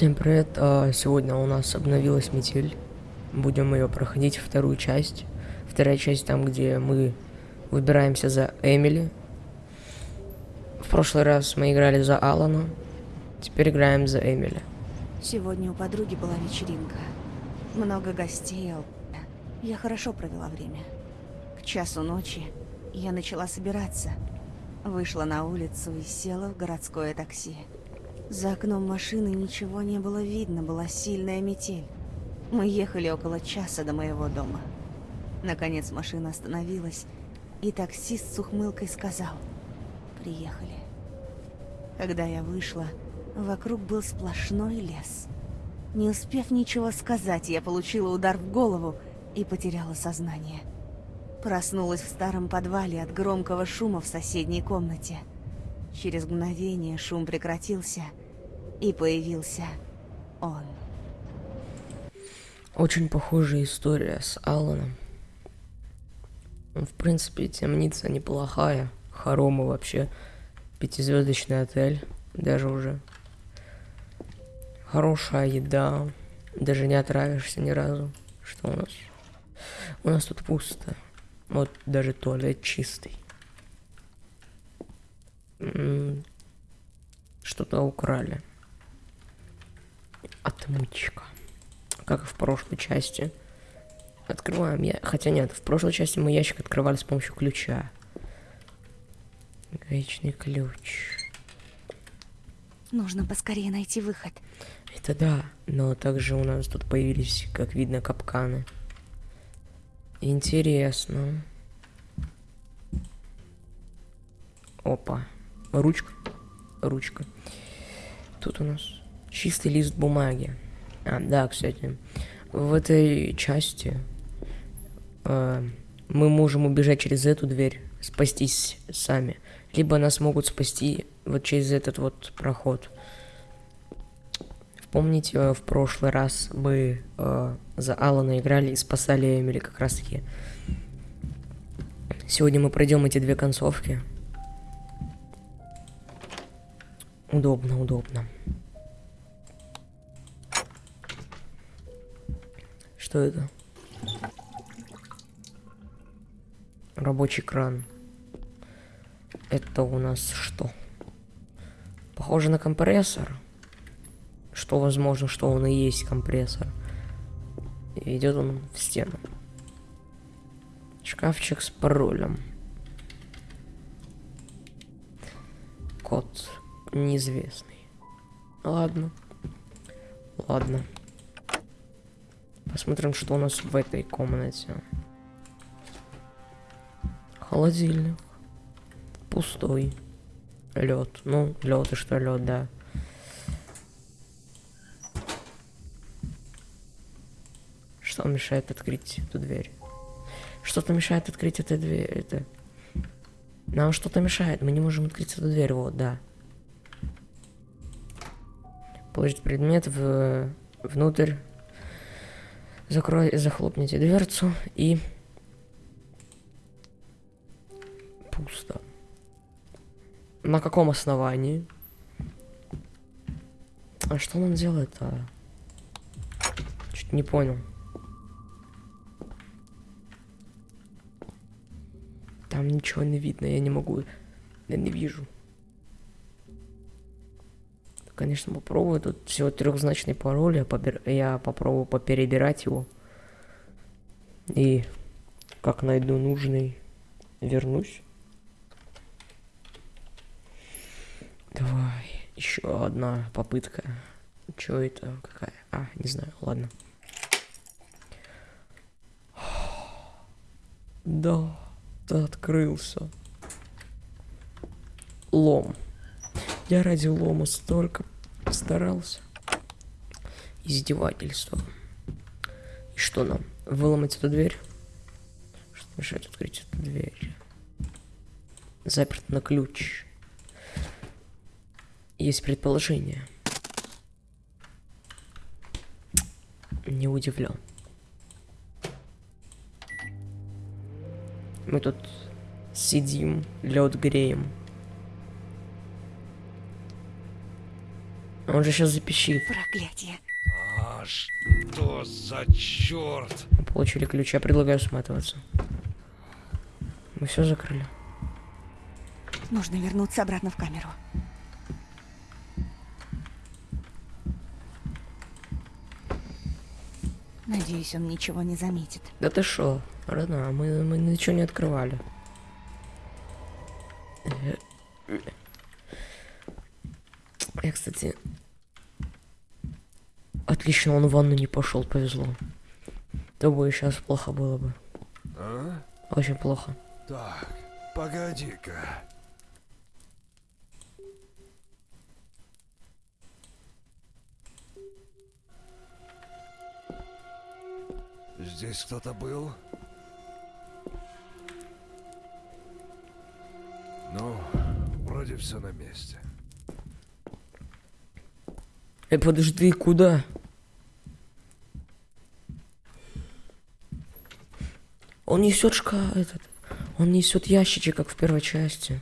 Всем привет! А, Сегодня у нас обновилась метель. Будем ее проходить вторую часть. Вторая часть там, где мы выбираемся за Эмили. В прошлый раз мы играли за Алана. Теперь играем за Эмили. Сегодня у подруги была вечеринка. Много гостей. ал- Я хорошо провела время. К часу ночи я начала собираться. Вышла на улицу и села в городское такси. За окном машины ничего не было видно, была сильная метель. Мы ехали около часа до моего дома. Наконец машина остановилась, и таксист с ухмылкой сказал «Приехали». Когда я вышла, вокруг был сплошной лес. Не успев ничего сказать, я получила удар в голову и потеряла сознание. Проснулась в старом подвале от громкого шума в соседней комнате. Через мгновение шум прекратился, и появился он. Очень похожая история с Аланом. Ну, В принципе, темница неплохая. Хоромы вообще. Пятизвездочный отель. Даже уже. Хорошая еда. Даже не отравишься ни разу. Что у нас? У нас тут пусто. Вот даже туалет чистый. Что-то украли. Отмычка. Как и в прошлой части. Открываем я. Хотя нет, в прошлой части мы ящик открывали с помощью ключа. Гаечный ключ. Нужно поскорее найти выход. Это да, но также у нас тут появились, как видно, капканы. Интересно. Опа. Ручка. Ручка. Тут у нас чистый лист бумаги. А, да, кстати. В этой части э, мы можем убежать через эту дверь, спастись сами. Либо нас могут спасти вот через этот вот проход. Помните, э, в прошлый раз мы э, за Алана играли и спасали Эмили как раз таки. Сегодня мы пройдем эти две концовки. Удобно, удобно. Что это? Рабочий кран. Это у нас что? Похоже на компрессор что возможно, что он и есть компрессор. И идет он в стену. Шкафчик с паролем. Код неизвестный. Ладно. Ладно. Посмотрим, что у нас в этой комнате. Холодильник. Пустой. Лед. Ну, лед и что лед, да. Что мешает открыть эту дверь? Что-то мешает открыть эту дверь. Это... Нам что-то мешает. Мы не можем открыть эту дверь. Вот, да. Положить предмет в... внутрь. Закрой... Захлопните дверцу и... Пусто. На каком основании? А что он делает-то? Чуть не понял. Там ничего не видно, я не могу. Я не вижу. Конечно, попробую. Тут всего трехзначный пароль. Я, побер... я попробую поперебирать его. И как найду нужный, вернусь. Давай. Еще одна попытка. Че это? Какая? А, не знаю, ладно. Да открылся. Лом. Я ради лома столько старался. Издевательство. И что нам? Выломать эту дверь? Что мешает открыть эту дверь? Заперт на ключ. Есть предположение. Не удивлен. Мы тут сидим, лед греем. Он же сейчас запищит. Проклятие. А что за черт? Мы Получили ключ, я предлагаю сматываться. Мы все закрыли. Нужно вернуться обратно в камеру. Надеюсь, он ничего не заметит. Да ты шо, родная, мы, мы ничего не открывали. Я, кстати... Отлично, он в ванну не пошел, повезло. То бы сейчас плохо было бы. А? Очень плохо. Так, погоди-ка. Здесь кто-то был? Ну, вроде все на месте. Эй, подожди, куда? Он несет шка этот. Он несет ящичек, как в первой части.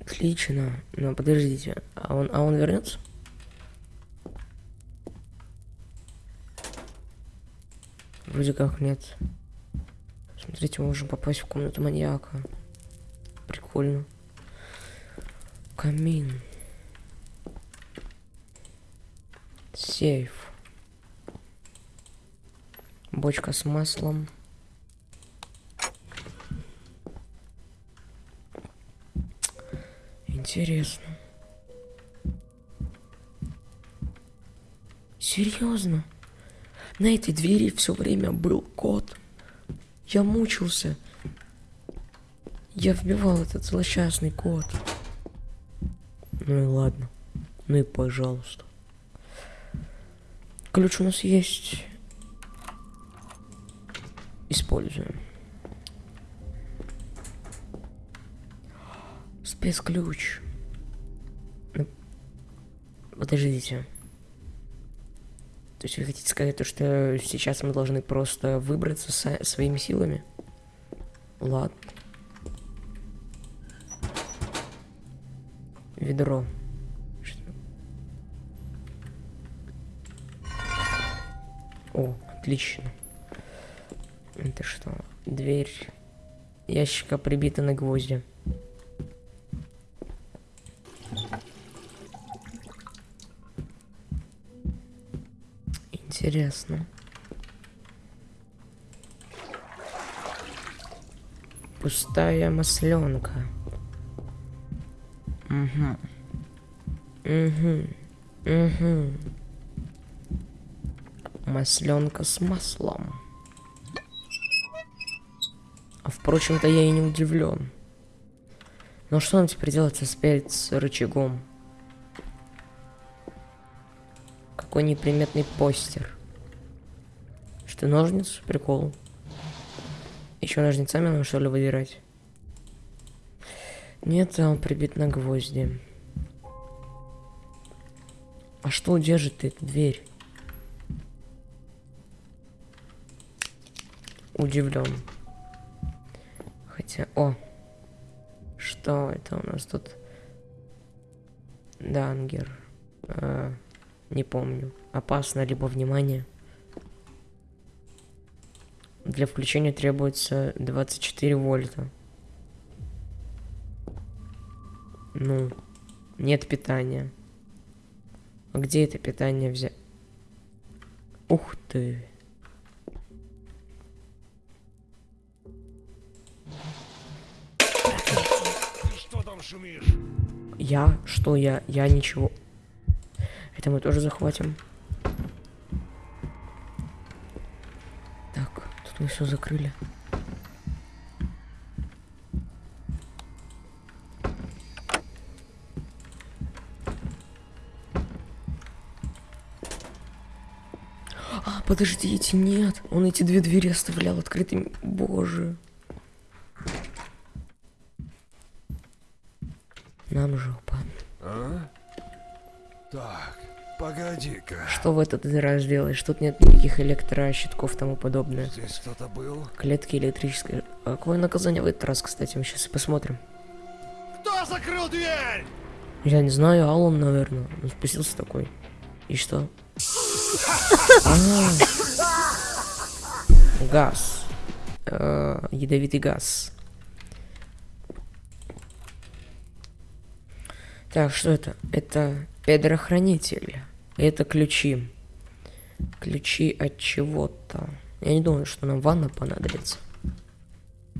Отлично. Но подождите. А он, а он вернется? Вроде как нет. Смотрите, мы можем попасть в комнату маньяка. Прикольно. Камин. Сейф. Бочка с маслом. Интересно. Серьезно? На этой двери все время был код. Я мучился. Я вбивал этот злосчастный код. Ну и ладно. Ну и пожалуйста. Ключ у нас есть. Используем. Спецключ. Ну, Подождите. То есть вы хотите сказать то, что сейчас мы должны просто выбраться со- своими силами? Ладно. Ведро. О, отлично. Это что? Дверь ящика прибита на гвозди. Интересно. Пустая масленка. Угу. Угу. Угу. Масленка с маслом. А впрочем-то я и не удивлен. Но что нам теперь делать со спецрычагом? Какой неприметный постер. Что, ножницы? Прикол. Еще ножницами нам что ли выдирать? Нет, он прибит на гвозди. А что удержит эту дверь? Удивлен. Хотя, о, что это у нас тут? Дангер. А, не помню. Опасно, либо внимание. Для включения требуется 24 вольта. Ну, нет питания. А где это питание взять? Ух ты. Шумишь? Я? Что я? Я ничего. Это мы тоже захватим. Так, тут мы все закрыли. А, подождите, нет. Он эти две двери оставлял открытыми. Боже. Нам жопа. А? Так, погоди-ка. Что в этот раз делаешь? Тут нет никаких электрощитков и тому подобное. Здесь кто-то был? Клетки электрические. А какое наказание в этот раз, кстати? Мы сейчас и посмотрим. Кто закрыл дверь? Я не знаю, Аллан, наверное. Он спустился такой. И что? А. Газ. Э, Ядовитый газ. Так, что это? Это предохранитель. Это ключи. Ключи от чего-то. Я не думаю, что нам ванна понадобится.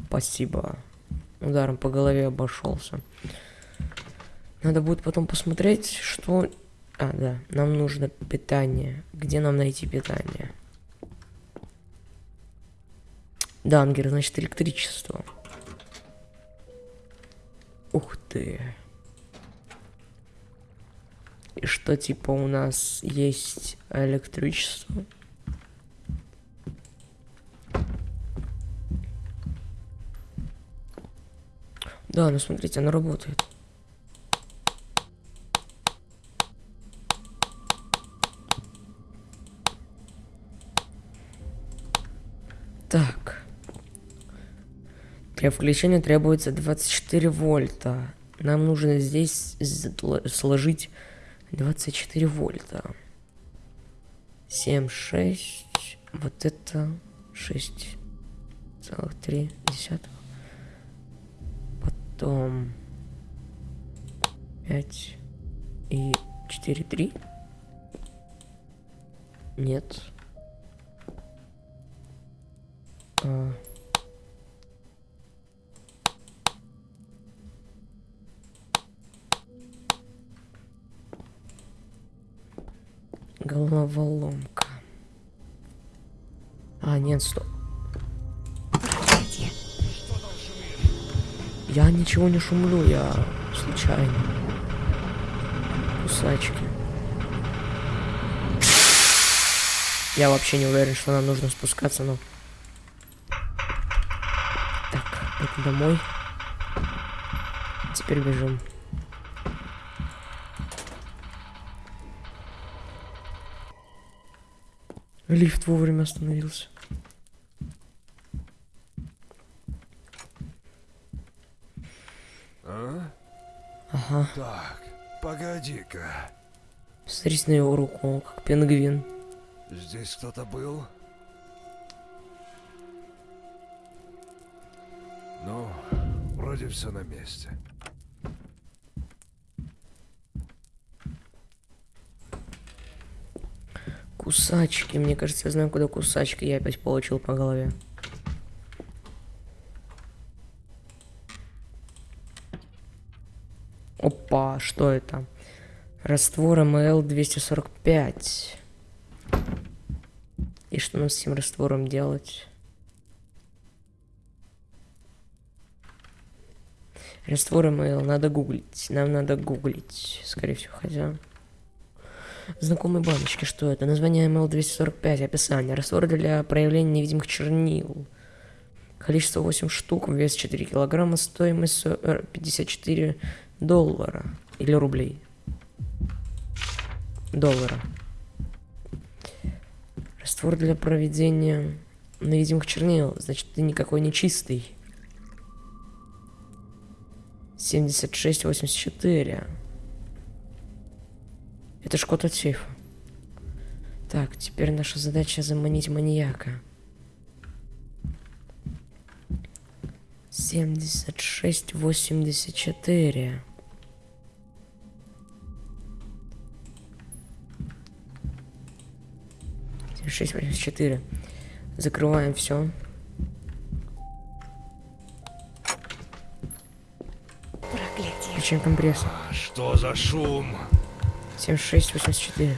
Спасибо. Ударом по голове обошелся. Надо будет потом посмотреть, что... А, да, нам нужно питание. Где нам найти питание? Дангер, значит, электричество. Ух ты. И что, типа, у нас есть электричество? Да, ну смотрите, оно работает. Так. Для включения требуется 24 вольта. Нам нужно здесь сложить 24 вольта. 7, 6. Вот это 6 целых 3 десятых. Потом 5 и 4, 3. Нет. А... Головоломка. А, нет, стоп. Я ничего не шумлю, я случайно. Кусачки. Я вообще не уверен, что нам нужно спускаться, но... Так, это домой. Теперь бежим. Лифт вовремя остановился. А? Ага. Так, погоди-ка. Смотрите на его руку, как пингвин. Здесь кто-то был? Ну, вроде все на месте. Кусачки. Мне кажется, я знаю, куда кусачки. Я опять получил по голове. Опа, что это? Раствор МЛ 245. И что нам с этим раствором делать? Раствор МЛ надо гуглить. Нам надо гуглить, скорее всего, хотя... Знакомые баночки, что это? Название МЛ-245, описание. Раствор для проявления невидимых чернил. Количество 8 штук, вес 4 килограмма, стоимость 54 доллара. Или рублей. Доллара. Раствор для проведения невидимых чернил. Значит, ты никакой не чистый. 76-84. Это ж код от сейфа. Так, теперь наша задача заманить маньяка. 76, 84. Шесть восемьдесят четыре. Закрываем все. Проклятие. Включаем компрессор. А что за шум? 7684.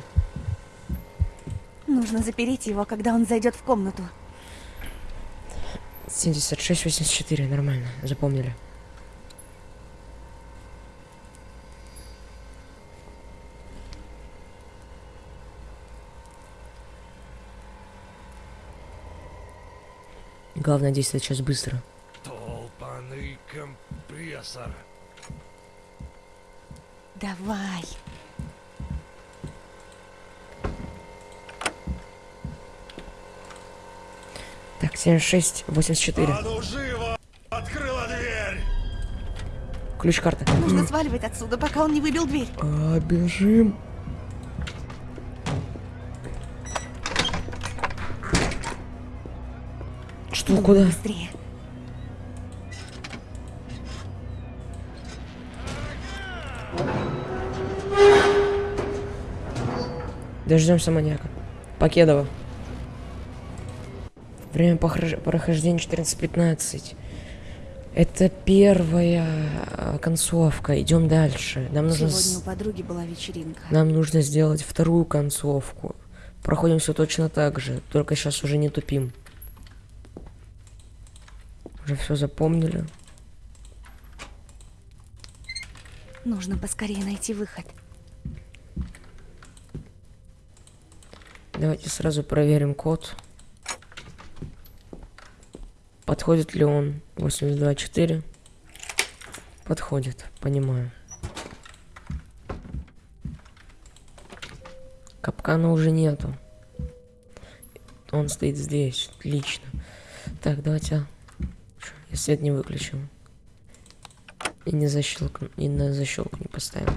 Нужно запереть его, когда он зайдет в комнату. 7684, нормально, запомнили. Главное действовать сейчас быстро. Толпаный компрессор. Давай. 76, 84. А ну живо! Открыла дверь! Ключ карта. Нужно сваливать отсюда, пока он не выбил дверь. А, бежим. Что, Думай куда? Быстрее. Дождемся маньяка. Покедова. Время прохождения 14.15. Это первая а, концовка. Идем дальше. Нам нужно, Сегодня у подруги была вечеринка. нам нужно сделать вторую концовку. Проходим все точно так же, только сейчас уже не тупим. Уже все запомнили. Нужно поскорее найти выход. Давайте сразу проверим код. Подходит ли он 824? Подходит, понимаю. Капкана уже нету. Он стоит здесь, отлично. Так, давайте... Чё, Я свет не выключил. И не защелкну, и на защелку не поставим.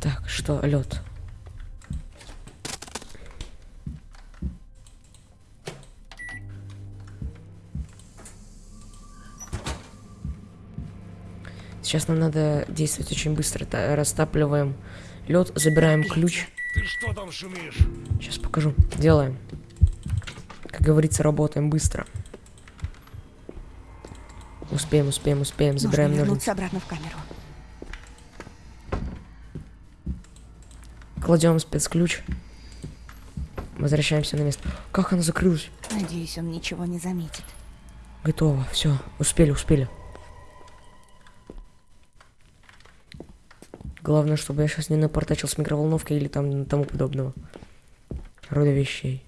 Так, что, лед. Сейчас нам надо действовать очень быстро. Та- Растапливаем лед, забираем ключ. Ты что там шумишь? Сейчас покажу. Делаем. Как говорится, работаем быстро. Успеем, успеем, успеем. Забираем Нужно ножницы. вернуться обратно в камеру. Кладем спецключ. Возвращаемся на место. Как она закрылась? Надеюсь, он ничего не заметит. Готово. Все. Успели, успели. Главное, чтобы я сейчас не напортачил с микроволновкой или там тому подобного. Рода вещей.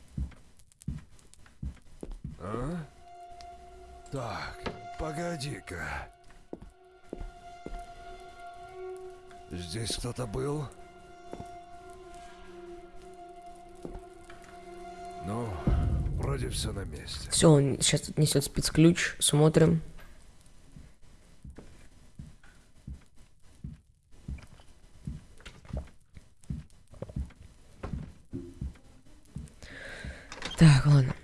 А? Так, погоди-ка. Здесь кто-то был? Ну, вроде все на месте. Все, он сейчас несет спецключ. Смотрим. Так, ладно.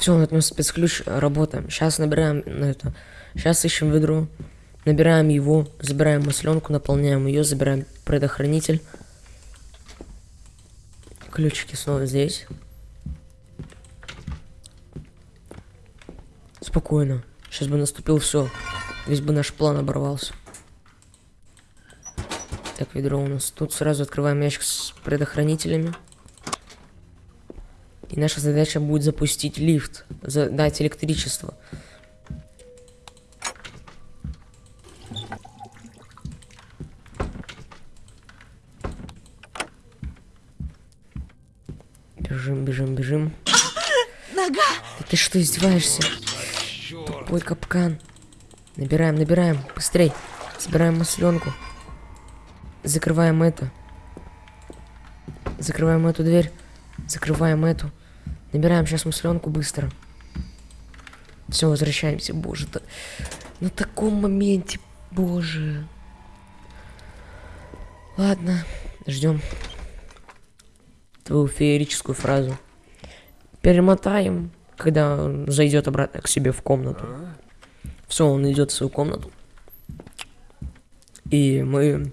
Все, он отнес спецключ, работаем. Сейчас набираем на это. Сейчас ищем ведро. Набираем его, забираем масленку, наполняем ее, забираем предохранитель. Ключики снова здесь. Спокойно. Сейчас бы наступил все. Весь бы наш план оборвался. Так, ведро у нас. Тут сразу открываем ящик с предохранителями. И наша задача будет запустить лифт. Задать электричество. Бежим, бежим, бежим. Нога! Да ты что, издеваешься? Тупой капкан. Набираем, набираем. Быстрей. Собираем масленку. Закрываем это. Закрываем эту дверь. Закрываем эту. Набираем сейчас масленку быстро. Все, возвращаемся. Боже, да... на таком моменте, боже. Ладно, ждем твою феерическую фразу. Перемотаем, когда он зайдет обратно к себе в комнату. Все, он идет в свою комнату. И мы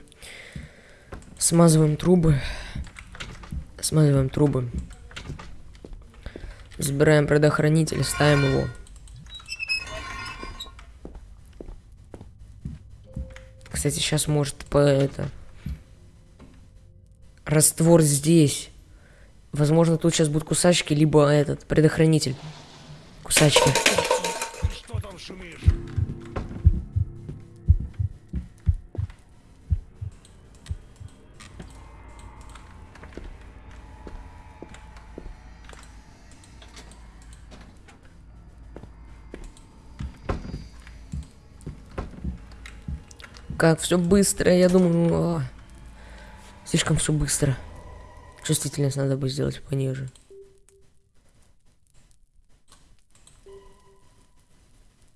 смазываем трубы. Смазываем трубы. Забираем предохранитель, ставим его. Кстати, сейчас может по это... Раствор здесь. Возможно, тут сейчас будут кусачки, либо этот, предохранитель. Кусачки. Как все быстро, я думаю... О, слишком все быстро. Чувствительность надо бы сделать пониже.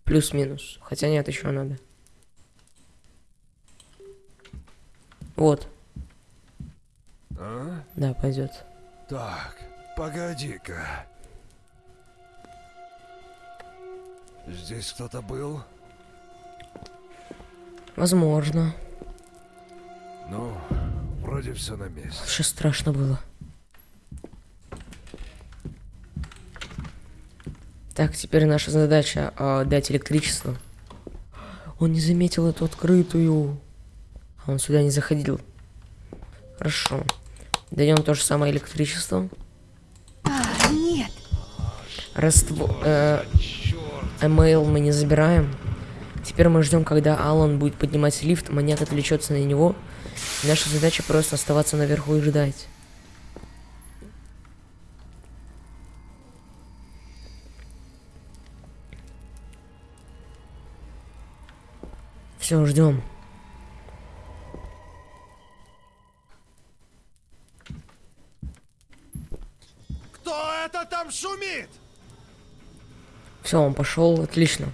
Плюс-минус. Хотя нет, еще надо. Вот. А? Да, пойдет. Так, погоди-ка. Здесь кто-то был? Возможно. Ну, вроде все на месте. Сейчас страшно было. Так, теперь наша задача а, дать электричество. Он не заметил эту открытую. А он сюда не заходил. Хорошо. Даем то же самое электричество. А, нет. Раство... Э, email мы не забираем. Теперь мы ждем, когда Алан будет поднимать лифт, маньяк отвлечется на него. Наша задача просто оставаться наверху и ждать. Все, ждем. Кто это там шумит? Все, он пошел, отлично.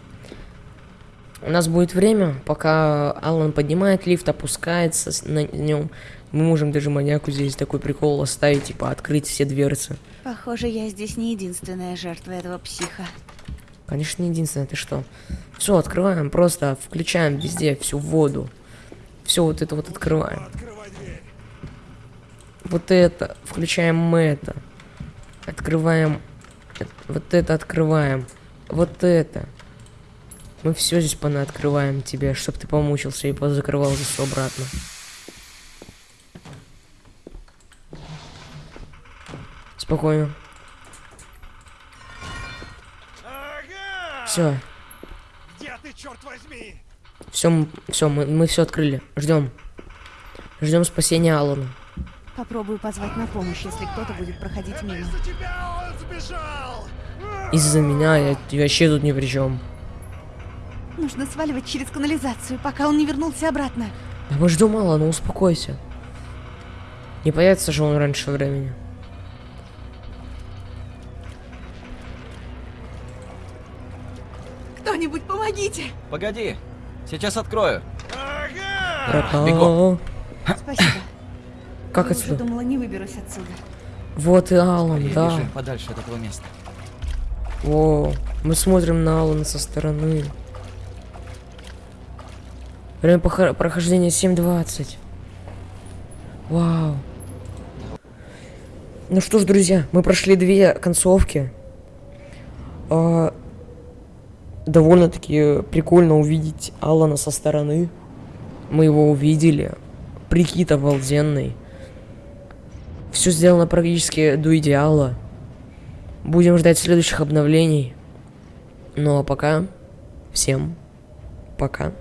У нас будет время, пока Алан поднимает лифт, опускается на нем. Мы можем даже маньяку здесь такой прикол оставить, типа открыть все дверцы. Похоже, я здесь не единственная жертва этого психа. Конечно, не единственное, ты что? Все, открываем, просто включаем везде всю воду. Все вот это вот открываем. Вот это, включаем это. Открываем. э- Вот это открываем. Вот это. Мы все здесь понаоткрываем тебе, чтобы ты помучился и позакрывал здесь все обратно. Спокойно. Ага! Все, Где ты, черт возьми? все, все, мы, мы все открыли. Ждем. Ждем спасения Алана. Попробую позвать на помощь, если кто-то будет проходить мимо. Из-за тебя он сбежал! Из-за меня я, я вообще тут ни при чем. Нужно сваливать через канализацию, пока он не вернулся обратно. Да мы ждем Алана, успокойся. Не появится же он раньше времени. Кто-нибудь помогите! Погоди, сейчас открою. Ага! Бегом. Спасибо. Как Я уже отсюда? думала, не выберусь отсюда. Вот и Алан, Скорее да. подальше от этого места. О, мы смотрим на Алана со стороны. Время прохождения 7.20. Вау. Ну что ж, друзья, мы прошли две концовки. А, Довольно-таки прикольно увидеть Алана со стороны. Мы его увидели. Прикид обалденный. Все сделано практически до идеала. Будем ждать следующих обновлений. Ну а пока всем пока.